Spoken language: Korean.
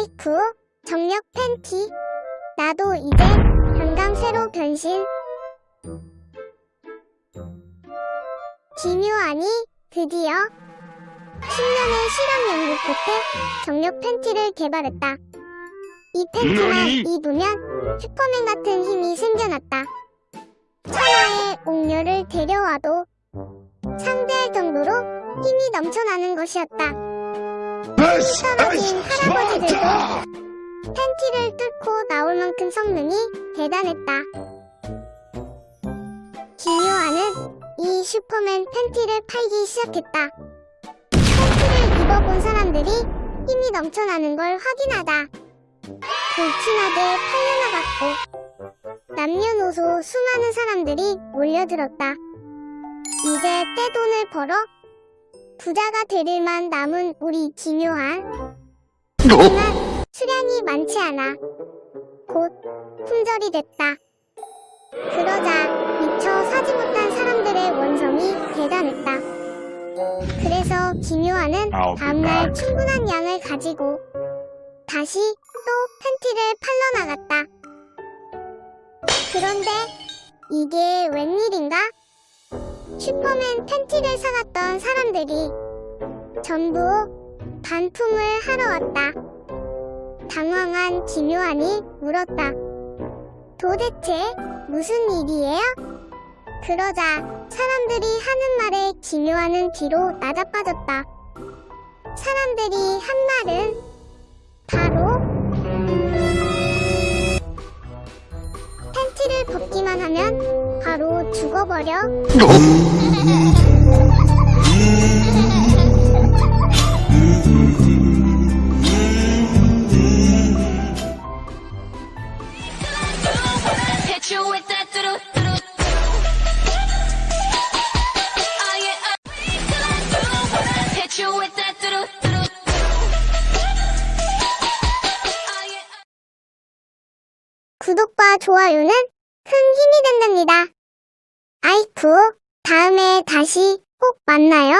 아이쿠, 정력 팬티. 나도 이제 강강새로 변신. 기묘하니 드디어 10년의 실험 연구 끝에 정력 팬티를 개발했다. 이 팬티만? 입으면 슈퍼맨 같은 힘이 생겨났다. 천하의 옥녀를 데려와도 상대할 정도로 힘이 넘쳐나는 것이었다. 떨어진 스파르타! 팬티를 뚫고 나올 만큼 성능이 대단했다. 기묘하는 이 슈퍼맨 팬티를 팔기 시작했다. 팬티를 입어본 사람들이 힘이 넘쳐나는 걸 확인하다. 불티나게 팔려나갔고 남녀노소 수많은 사람들이 몰려들었다. 이제 떼돈을 벌어 부자가 되릴만 남은 우리 기묘한 하지만 수량이 많지 않아 곧 품절이 됐다. 그러자 미처 사지 못한 사람들의 원성이 대단했다. 그래서 be 다음날. 충분한 양을 가지고 다시 또 팬티를 팔러 나갔다. 그런데 이게 웬일인가? 슈퍼맨 팬티를 사갔던 사람들이 전부 반품을 하러 왔다. 당황한 기묘한이 물었다. 도대체 무슨 일이에요? 그러자 사람들이 하는 말에 기묘한은 뒤로 나자빠졌다. 사람들이 한 말은 바로 팬티를 벗기만 하면 바로 죽어버려. 구독과 좋아요는 큰 힘이 된답니다. 아이쿠, 다음에 다시 꼭 만나요.